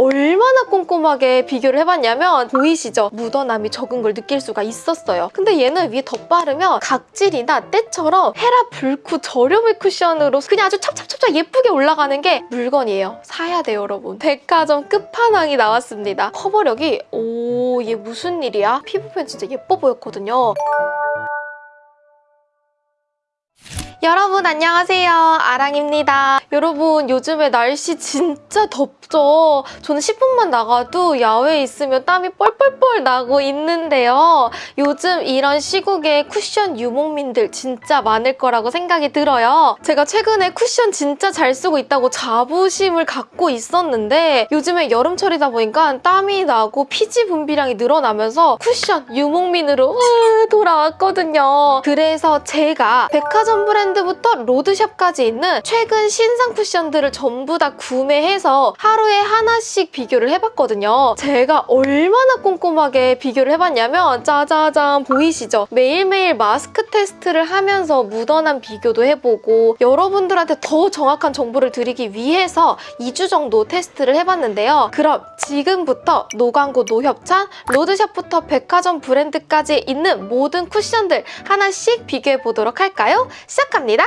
얼마나 꼼꼼하게 비교를 해봤냐면 보이시죠? 묻어남이 적은 걸 느낄 수가 있었어요. 근데 얘는 위에 덧바르면 각질이나 때처럼 헤라 불쿠 저렴의 쿠션으로 그냥 아주 찹찹찹찹 예쁘게 올라가는 게 물건이에요. 사야 돼요, 여러분. 백화점 끝판왕이 나왔습니다. 커버력이 오, 얘 무슨 일이야? 피부 표현 진짜 예뻐 보였거든요. 여러분 안녕하세요. 아랑입니다. 여러분 요즘에 날씨 진짜 덥죠? 저는 10분만 나가도 야외에 있으면 땀이 뻘뻘뻘 나고 있는데요. 요즘 이런 시국에 쿠션 유목민들 진짜 많을 거라고 생각이 들어요. 제가 최근에 쿠션 진짜 잘 쓰고 있다고 자부심을 갖고 있었는데 요즘에 여름철이다 보니까 땀이 나고 피지 분비량이 늘어나면서 쿠션 유목민으로 돌아왔거든요. 그래서 제가 백화점 브랜드 브랜드부터 로드샵까지 있는 최근 신상 쿠션들을 전부 다 구매해서 하루에 하나씩 비교를 해봤거든요. 제가 얼마나 꼼꼼하게 비교를 해봤냐면 짜자잔 보이시죠? 매일매일 마스크 테스트를 하면서 묻어난 비교도 해보고 여러분들한테 더 정확한 정보를 드리기 위해서 2주 정도 테스트를 해봤는데요. 그럼 지금부터 노광고 노협찬 로드샵부터 백화점 브랜드까지 있는 모든 쿠션들 하나씩 비교해보도록 할까요? 시작합니다. 합니다.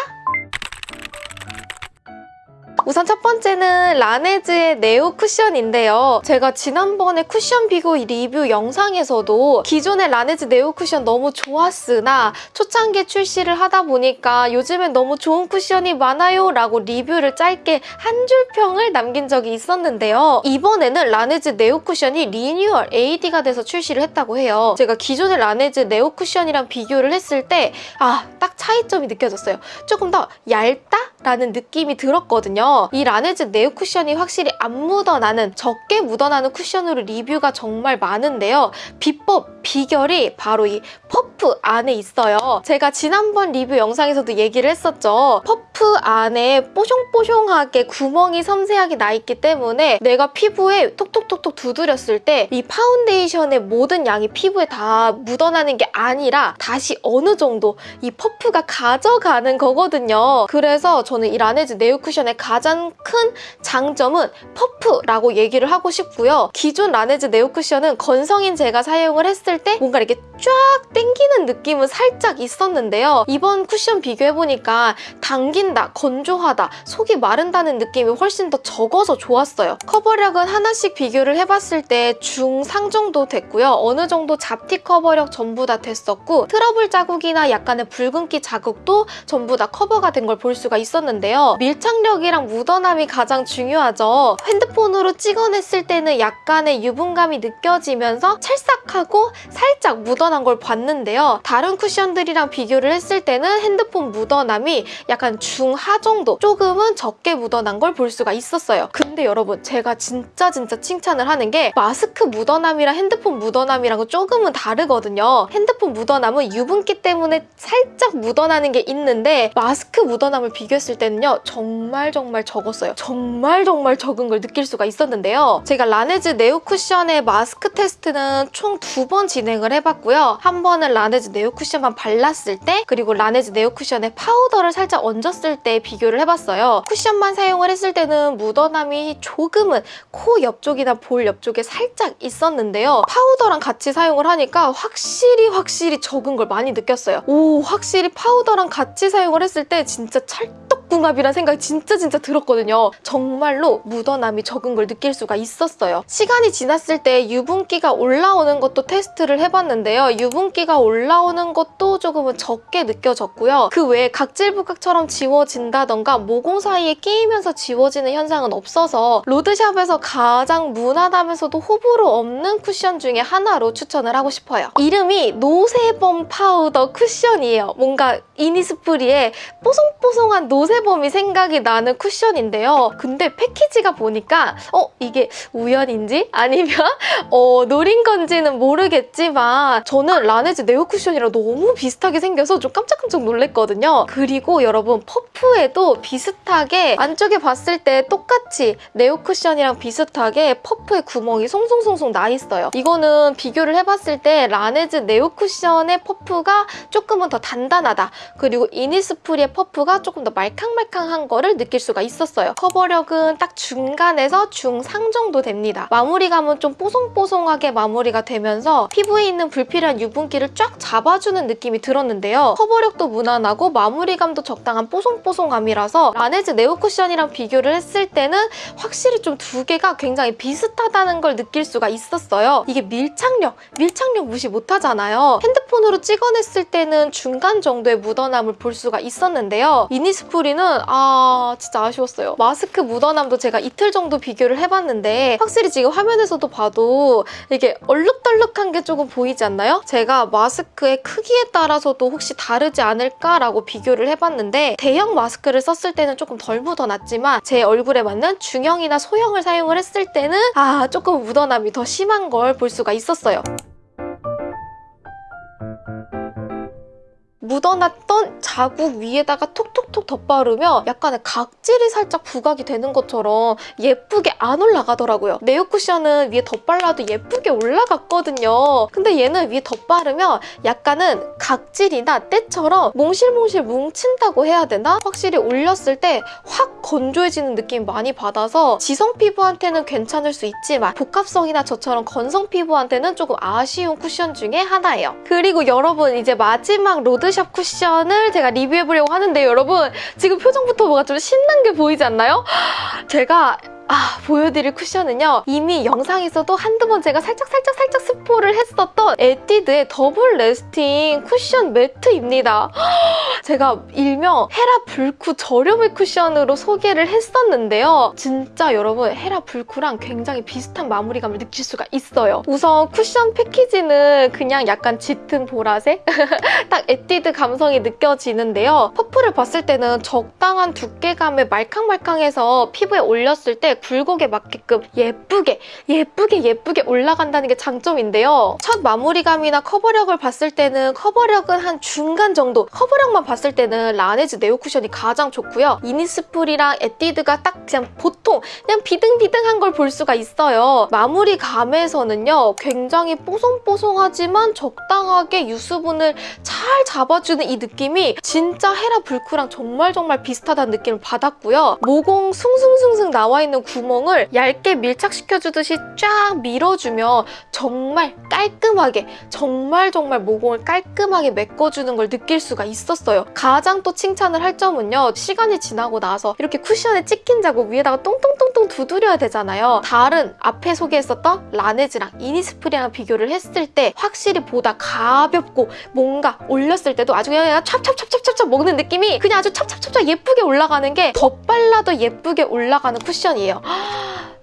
우선 첫 번째는 라네즈의 네오 쿠션인데요. 제가 지난번에 쿠션 비교 리뷰 영상에서도 기존의 라네즈 네오 쿠션 너무 좋았으나 초창기 출시를 하다 보니까 요즘엔 너무 좋은 쿠션이 많아요 라고 리뷰를 짧게 한 줄 평을 남긴 적이 있었는데요. 이번에는 라네즈 네오 쿠션이 리뉴얼 AD가 돼서 출시를 했다고 해요. 제가 기존의 라네즈 네오 쿠션이랑 비교를 했을 때 아, 딱 차이점이 느껴졌어요. 조금 더 얇다? 라는 느낌이 들었거든요. 이 라네즈 네오 쿠션이 확실히 안 묻어나는 적게 묻어나는 쿠션으로 리뷰가 정말 많은데요. 비법, 비결이 바로 이 퍼프 안에 있어요. 제가 지난번 리뷰 영상에서도 얘기를 했었죠. 퍼프 안에 뽀숑뽀숑하게 구멍이 섬세하게 나 있기 때문에 내가 피부에 톡톡톡톡 두드렸을 때 이 파운데이션의 모든 양이 피부에 다 묻어나는 게 아니라 다시 어느 정도 이 퍼프가 가져가는 거거든요. 그래서 저는 이 라네즈 네오 쿠션의 가장 가장 큰 장점은 퍼프라고 얘기를 하고 싶고요. 기존 라네즈 네오 쿠션은 건성인 제가 사용을 했을 때 뭔가 이렇게 쫙 당기는 느낌은 살짝 있었는데요. 이번 쿠션 비교해보니까 당긴다, 건조하다, 속이 마른다는 느낌이 훨씬 더 적어서 좋았어요. 커버력은 하나씩 비교를 해봤을 때 중상 정도 됐고요. 어느 정도 잡티 커버력 전부 다 됐었고 트러블 자국이나 약간의 붉은기 자국도 전부 다 커버가 된 걸 볼 수가 있었는데요. 밀착력이랑 묻어남이 가장 중요하죠. 핸드폰으로 찍어냈을 때는 약간의 유분감이 느껴지면서 찰싹하고 살짝 묻어난 걸 봤는데요. 다른 쿠션들이랑 비교를 했을 때는 핸드폰 묻어남이 약간 중하 정도 조금은 적게 묻어난 걸 볼 수가 있었어요. 근데 여러분 제가 진짜 진짜 칭찬을 하는 게 마스크 묻어남이랑 핸드폰 묻어남이랑은 조금은 다르거든요. 핸드폰 묻어남은 유분기 때문에 살짝 묻어나는 게 있는데 마스크 묻어남을 비교했을 때는요. 정말 정말 정말 적었어요. 정말 정말 적은 걸 느낄 수가 있었는데요. 제가 라네즈 네오 쿠션의 마스크 테스트는 총 두 번 진행을 해봤고요. 한 번은 라네즈 네오 쿠션만 발랐을 때 그리고 라네즈 네오 쿠션에 파우더를 살짝 얹었을 때 비교를 해봤어요. 쿠션만 사용을 했을 때는 묻어남이 조금은 코 옆쪽이나 볼 옆쪽에 살짝 있었는데요. 파우더랑 같이 사용을 하니까 확실히 확실히 적은 걸 많이 느꼈어요. 오 확실히 파우더랑 같이 사용을 했을 때 진짜 찰떡 궁합이라는 생각이 진짜 진짜 들었거든요. 정말로 묻어남이 적은 걸 느낄 수가 있었어요. 시간이 지났을 때 유분기가 올라오는 것도 테스트를 해봤는데요. 유분기가 올라오는 것도 조금은 적게 느껴졌고요. 그 외에 각질 부각처럼 지워진다던가 모공 사이에 끼이면서 지워지는 현상은 없어서 로드샵에서 가장 무난하면서도 호불호 없는 쿠션 중에 하나로 추천을 하고 싶어요. 이름이 노세범 파우더 쿠션이에요. 뭔가 이니스프리에 뽀송뽀송한 노세범 이 생각이 나는 쿠션 쿠션인데요. 근데 패키지가 보니까 어 이게 우연인지 아니면 어 노린 건지는 모르겠지만 저는 라네즈 네오 쿠션이랑 너무 비슷하게 생겨서 좀 깜짝깜짝 놀랐거든요. 그리고 여러분 퍼프에도 비슷하게 안쪽에 봤을 때 똑같이 네오 쿠션이랑 비슷하게 퍼프에 구멍이 송송송송 나 있어요. 이거는 비교를 해봤을 때 라네즈 네오 쿠션의 퍼프가 조금은 더 단단하다. 그리고 이니스프리의 퍼프가 조금 더 말캉 말캉말캉한 거를 느낄 수가 있었어요. 커버력은 딱 중간에서 중상 정도 됩니다. 마무리감은 좀 뽀송뽀송하게 마무리가 되면서 피부에 있는 불필요한 유분기를 쫙 잡아주는 느낌이 들었는데요. 커버력도 무난하고 마무리감도 적당한 뽀송뽀송함이라서 라네즈 네오 쿠션이랑 비교를 했을 때는 확실히 좀 두 개가 굉장히 비슷하다는 걸 느낄 수가 있었어요. 이게 밀착력, 밀착력 무시 못하잖아요. 핸드폰으로 찍어냈을 때는 중간 정도의 묻어남을 볼 수가 있었는데요. 이니스프리는 아 진짜 아쉬웠어요. 마스크 묻어남도 제가 이틀 정도 비교를 해봤는데 확실히 지금 화면에서도 봐도 이게 얼룩덜룩한 게 조금 보이지 않나요? 제가 마스크의 크기에 따라서도 혹시 다르지 않을까라고 비교를 해봤는데 대형 마스크를 썼을 때는 조금 덜 묻어났지만 제 얼굴에 맞는 중형이나 소형을 사용을 했을 때는 아 조금 묻어남이 더 심한 걸 볼 수가 있었어요. 묻어놨던 자국 위에다가 톡톡 톡 덧바르면 약간의 각질이 살짝 부각이 되는 것처럼 예쁘게 안 올라가더라고요. 네오 쿠션은 위에 덧발라도 예쁘게 올라갔거든요. 근데 얘는 위에 덧바르면 약간은 각질이나 때처럼 몽실몽실 뭉친다고 해야 되나? 확실히 올렸을 때 확 건조해지는 느낌 많이 받아서 지성 피부한테는 괜찮을 수 있지만 복합성이나 저처럼 건성 피부한테는 조금 아쉬운 쿠션 중에 하나예요. 그리고 여러분 이제 마지막 로드샵 쿠션을 제가 리뷰해보려고 하는데 여러분 지금 표정부터 뭐가 좀 신난 게 보이지 않나요? 제가 아, 보여드릴 쿠션은요. 이미 영상에서도 한두 번 제가 살짝살짝 살짝 스포를 했었던 에뛰드의 더블 래스팅 쿠션 매트입니다. 제가 일명 헤라 블쿠 저렴이 쿠션으로 소개를 했었는데요. 진짜 여러분 헤라 블쿠랑 굉장히 비슷한 마무리감을 느낄 수가 있어요. 우선 쿠션 패키지는 그냥 약간 짙은 보라색? 딱 에뛰드 감성이 느껴지는데요. 퍼프를 봤을 때는 적당한 두께감의 말캉말캉해서 피부에 올렸을 때 굴곡에 맞게끔 예쁘게 예쁘게 예쁘게 올라간다는 게 장점인데요. 첫 마무리감이나 커버력을 봤을 때는 커버력은 한 중간 정도 커버력만 봤을 때는 라네즈 네오 쿠션이 가장 좋고요. 이니스프리랑 에뛰드가 딱 그냥 보통 그냥 비등비등한 걸 볼 수가 있어요. 마무리감에서는요. 굉장히 뽀송뽀송하지만 적당하게 유수분을 잘 잡아주는 이 느낌이 진짜 헤라 불크랑 정말 정말 비슷하다는 느낌을 받았고요. 모공 숭숭숭숭 나와 있는 구멍을 얇게 밀착시켜주듯이 쫙 밀어주면 정말 깔끔하게 정말 정말 모공을 깔끔하게 메꿔주는 걸 느낄 수가 있었어요. 가장 또 칭찬을 할 점은요. 시간이 지나고 나서 이렇게 쿠션에 찍힌 자국 위에다가 똥똥똥똥 두드려야 되잖아요. 다른 앞에 소개했었던 라네즈랑 이니스프리랑 비교를 했을 때 확실히 보다 가볍고 뭔가 올렸을 때도 아주 그냥 찹찹찹찹찹찹 먹는 느낌이 그냥 아주 찹찹찹찹 예쁘게 올라가는 게 덧발라도 예쁘게 올라가는 쿠션이에요.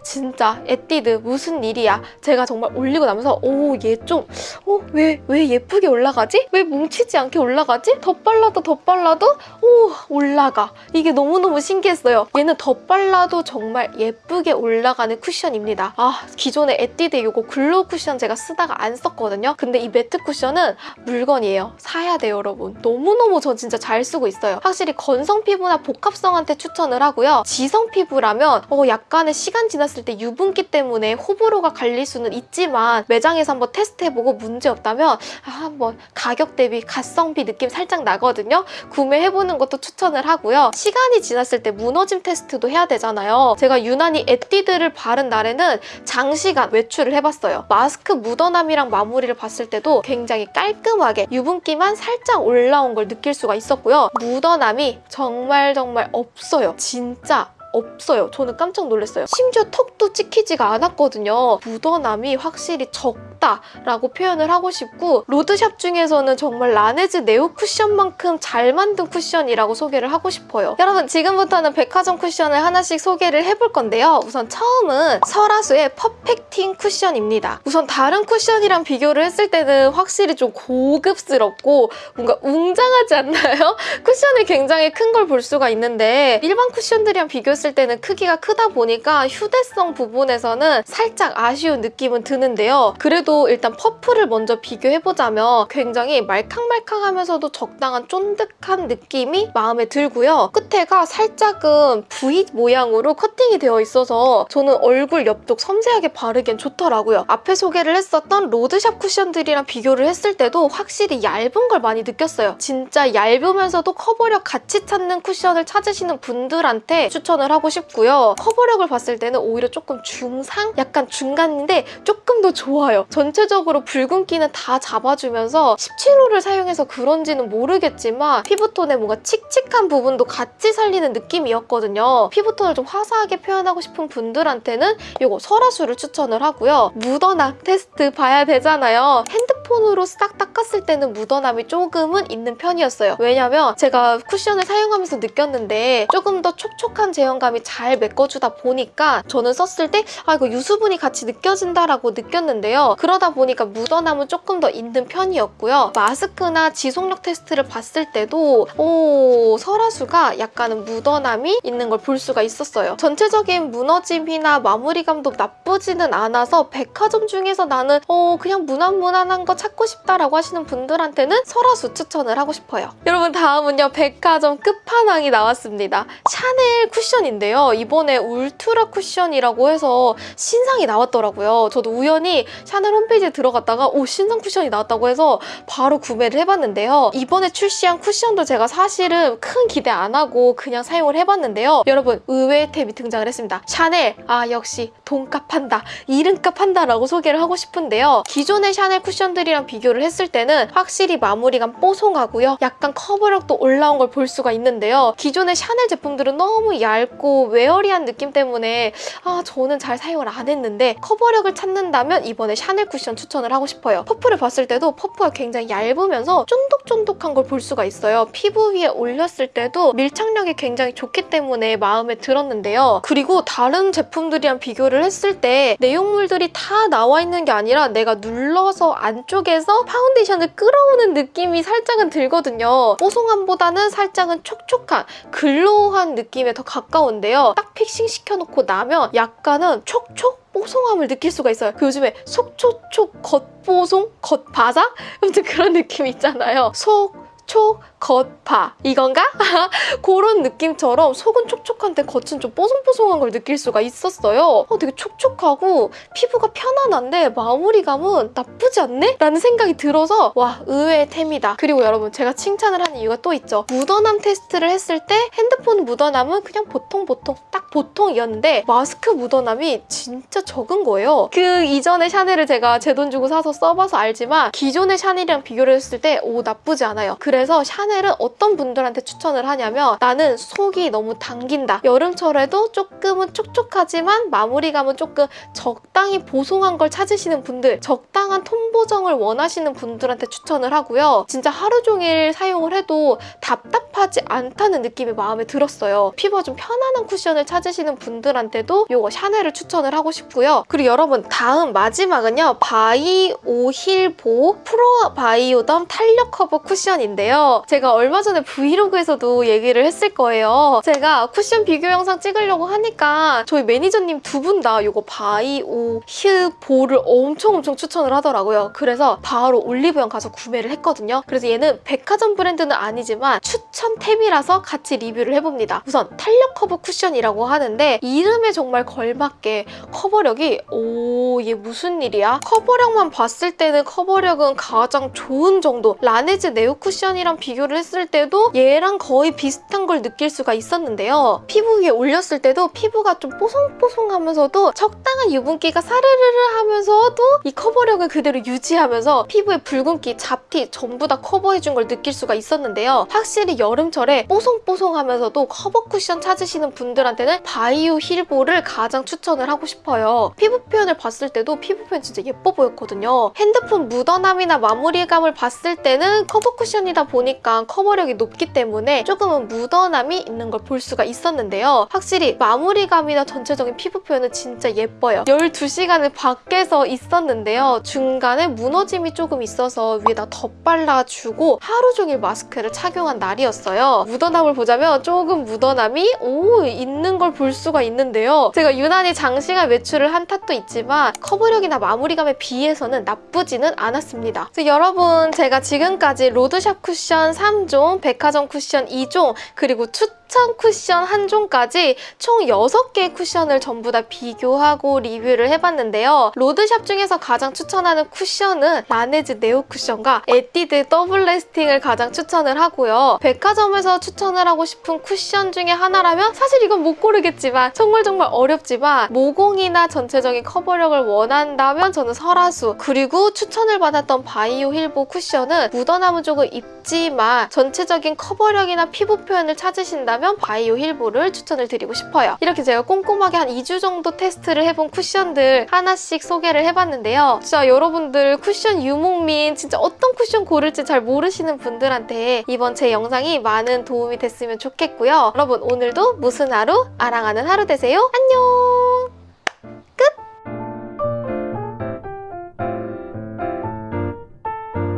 진짜 에뛰드 무슨 일이야? 제가 정말 올리고 나면서 오 얘 좀 어, 왜, 왜 예쁘게 올라가지? 왜 뭉치지 않게 올라가지? 덧발라도 덧발라도? 오 올라가. 이게 너무너무 신기했어요. 얘는 덧발라도 정말 예쁘게 올라가는 쿠션입니다. 아 기존에 에뛰드 이거 glow 쿠션 제가 쓰다가 안 썼거든요. 근데 이 matte 쿠션은 물건이에요. 사야 돼요 여러분. 너무너무 저 진짜 잘 쓰고 있어요. 확실히 건성 피부나 복합성한테 추천을 하고요. 지성 피부라면 어, 약간의 시간 지났을 때 유분기 때문에 호불호가 갈릴 수는 있지만 매장에서 한번 테스트해보고 문제없다면 아, 한번 가격 대비 가성비 느낌 살짝 나거든요. 구매해보는 것도 추천을 하고요. 시간이 지났을 때 무너짐 테스트도 해야 되잖아요. 제가 유난히 에뛰드를 바른 날에는 장시간 외출을 해봤어요. 마스크 묻어남이랑 마무리를 봤을 때도 굉장히 깔끔하게 유분기만 살짝 올라온 걸 느낄 수가 있었고요. 묻어남이 정말 정말 없어요. 진짜 없어요. 저는 깜짝 놀랐어요. 심지어 턱도 찍히지가 않았거든요. 묻어남이 확실히 적 다라고 표현을 하고 싶고 로드샵 중에서는 정말 라네즈 네오 쿠션만큼 잘 만든 쿠션이라고 소개를 하고 싶어요. 여러분 지금부터는 백화점 쿠션을 하나씩 소개를 해볼 건데요. 우선 처음은 설화수의 퍼펙팅 쿠션입니다. 우선 다른 쿠션이랑 비교를 했을 때는 확실히 좀 고급스럽고 뭔가 웅장하지 않나요? 쿠션이 굉장히 큰 걸 볼 수가 있는데 일반 쿠션들이랑 비교했을 때는 크기가 크다 보니까 휴대성 부분에서는 살짝 아쉬운 느낌은 드는데요. 그래도 그래도 일단 퍼프를 먼저 비교해보자면 굉장히 말캉말캉하면서도 적당한 쫀득한 느낌이 마음에 들고요. 끝에가 살짝은 V 모양으로 커팅이 되어 있어서 저는 얼굴 옆쪽 섬세하게 바르기엔 좋더라고요. 앞에 소개를 했었던 로드샵 쿠션들이랑 비교를 했을 때도 확실히 얇은 걸 많이 느꼈어요. 진짜 얇으면서도 커버력 같이 찾는 쿠션을 찾으시는 분들한테 추천을 하고 싶고요. 커버력을 봤을 때는 오히려 조금 중상? 약간 중간인데 조금 더 좋아요. 전체적으로 붉은기는 다 잡아주면서 17호를 사용해서 그런지는 모르겠지만 피부톤의 뭔가 칙칙한 부분도 같이 살리는 느낌이었거든요. 피부톤을 좀 화사하게 표현하고 싶은 분들한테는 이거 설화수를 추천을 하고요. 묻어남 테스트 봐야 되잖아요. 핸드 폰으로 싹 닦았을 때는 묻어남이 조금은 있는 편이었어요. 왜냐면 제가 쿠션을 사용하면서 느꼈는데 조금 더 촉촉한 제형감이 잘 메꿔주다 보니까 저는 썼을 때 아 이거 유수분이 같이 느껴진다라고 느꼈는데요. 그러다 보니까 묻어남은 조금 더 있는 편이었고요. 마스크나 지속력 테스트를 봤을 때도 오 설화수가 약간은 묻어남이 있는 걸 볼 수가 있었어요. 전체적인 무너짐이나 마무리감도 나쁘지는 않아서 백화점 중에서 나는 어 그냥 무난무난한 거 찾고 싶다라고 하시는 분들한테는 설화수 추천을 하고 싶어요. 여러분 다음은요 백화점 끝판왕이 나왔습니다. 샤넬 쿠션인데요. 이번에 울트라 쿠션이라고 해서 신상이 나왔더라고요. 저도 우연히 샤넬 홈페이지에 들어갔다가 오 신상 쿠션이 나왔다고 해서 바로 구매를 해봤는데요. 이번에 출시한 쿠션도 제가 사실은 큰 기대 안 하고 그냥 사용을 해봤는데요. 여러분 의외의 템이 등장을 했습니다. 샤넬 아 역시 돈값 한다 이름값 한다라고 소개를 하고 싶은데요. 기존의 샤넬 쿠션들이 랑 비교를 했을 때는 확실히 마무리감 뽀송하고요. 약간 커버력도 올라온 걸 볼 수가 있는데요. 기존의 샤넬 제품들은 너무 얇고 airy한 느낌 때문에 아 저는 잘 사용을 안 했는데 커버력을 찾는다면 이번에 샤넬 쿠션 추천을 하고 싶어요. 퍼프를 봤을 때도 퍼프가 굉장히 얇으면서 쫀득쫀득한 걸 볼 수가 있어요. 피부 위에 올렸을 때도 밀착력이 굉장히 좋기 때문에 마음에 들었는데요. 그리고 다른 제품들이랑 비교를 했을 때 내용물들이 다 나와 있는 게 아니라 내가 눌러서 안쪽 에서 파운데이션을 끌어오는 느낌이 살짝은 들거든요. 뽀송함보다는 살짝은 촉촉한 glow한 느낌에 더 가까운데요. 딱 fixing 시켜놓고 나면 약간은 촉촉 뽀송함을 느낄 수가 있어요. 그 요즘에 속촉촉 겉뽀송 겉바삭 아무튼 그런 느낌 있잖아요. 속 촉, 겉바 이건가? 그런 느낌처럼 속은 촉촉한데 겉은 좀 뽀송뽀송한 걸 느낄 수가 있었어요. 어, 되게 촉촉하고 피부가 편안한데 마무리감은 나쁘지 않네? 라는 생각이 들어서 와 의외의 템이다. 그리고 여러분 제가 칭찬을 한 이유가 또 있죠. 묻어남 테스트를 했을 때 핸드폰 묻어남은 그냥 보통 보통 딱 보통이었는데 마스크 묻어남이 진짜 적은 거예요. 그 이전에 샤넬을 제가 제 돈 주고 사서 써봐서 알지만 기존의 샤넬이랑 비교를 했을 때 오 나쁘지 않아요. 그래 서 샤넬은 어떤 분들한테 추천을 하냐면 나는 속이 너무 당긴다. 여름철에도 조금은 촉촉하지만 마무리감은 조금 적당히 보송한 걸 찾으시는 분들 적당한 톤 보정을 원하시는 분들한테 추천을 하고요. 진짜 하루 종일 사용을 해도 답답하지 않다는 느낌이 마음에 들었어요. 피부가 좀 편안한 쿠션을 찾으시는 분들한테도 이거 샤넬을 추천을 하고 싶고요. 그리고 여러분 다음 마지막은요. 바이오 힐보 프로 바이오덤 탄력 커버 쿠션인데요. 제가 얼마 전에 브이로그에서도 얘기를 했을 거예요. 제가 쿠션 비교 영상 찍으려고 하니까 저희 매니저님 두 분 다 이거 바이오 힐보를 엄청 엄청 추천을 하더라고요. 그래서 바로 올리브영 가서 구매를 했거든요. 그래서 얘는 백화점 브랜드는 아니지만 추천 템이라서 같이 리뷰를 해봅니다. 우선 탄력 커버 쿠션이라고 하는데 이름에 정말 걸맞게 커버력이 오 얘 무슨 일이야? 커버력만 봤을 때는 커버력은 가장 좋은 정도 라네즈 네오 쿠션이 랑 비교를 했을 때도 얘랑 거의 비슷한 걸 느낄 수가 있었는데요. 피부 위에 올렸을 때도 피부가 좀 뽀송뽀송하면서도 적당한 유분기가 사르르르 하면서도 이 커버력을 그대로 유지하면서 피부의 붉은기, 잡티 전부 다 커버해준 걸 느낄 수가 있었는데요. 확실히 여름철에 뽀송뽀송하면서도 커버 쿠션 찾으시는 분들한테는 바이오 힐보를 가장 추천을 하고 싶어요. 피부 표현을 봤을 때도 피부 표현 진짜 예뻐 보였거든요. 핸드폰 묻어남이나 마무리감을 봤을 때는 커버 쿠션이다 쿠션이다 보니까 커버력이 높기 때문에 조금은 묻어남이 있는 걸 볼 수가 있었는데요. 확실히 마무리감이나 전체적인 피부 표현은 진짜 예뻐요. 12시간을 밖에서 있었는데요. 중간에 무너짐이 조금 있어서 위에다 덧발라주고 하루 종일 마스크를 착용한 날이었어요. 묻어남을 보자면 조금 묻어남이 오 있는 걸 볼 수가 있는데요. 제가 유난히 장시간 외출을 한 탓도 있지만 커버력이나 마무리감에 비해서는 나쁘지는 않았습니다. 여러분 제가 지금까지 로드샵 쿠션 3종, 백화점 쿠션 2종, 그리고 추천 쿠션 1종까지 총 6개의 쿠션을 전부 다 비교하고 리뷰를 해봤는데요. 로드샵 중에서 가장 추천하는 쿠션은 라네즈 네오 쿠션과 에뛰드 더블 래스팅을 가장 추천을 하고요. 백화점에서 추천을 하고 싶은 쿠션 중에 하나라면 사실 이건 못 고르겠지만 정말 정말 어렵지만 모공이나 전체적인 커버력을 원한다면 저는 설화수 그리고 추천을 받았던 바이오힐보 쿠션은 묻어남은 조금 있지만 전체적인 커버력이나 피부 표현을 찾으신 다면 바이오 힐보를 추천을 드리고 싶어요. 이렇게 제가 꼼꼼하게 한 2주 정도 테스트를 해본 쿠션들 하나씩 소개를 해봤는데요. 진짜 여러분들 쿠션 유목민 진짜 어떤 쿠션 고를지 잘 모르시는 분들한테 이번 제 영상이 많은 도움이 됐으면 좋겠고요. 여러분 오늘도 무슨 하루? 아랑하는 하루 되세요. 안녕!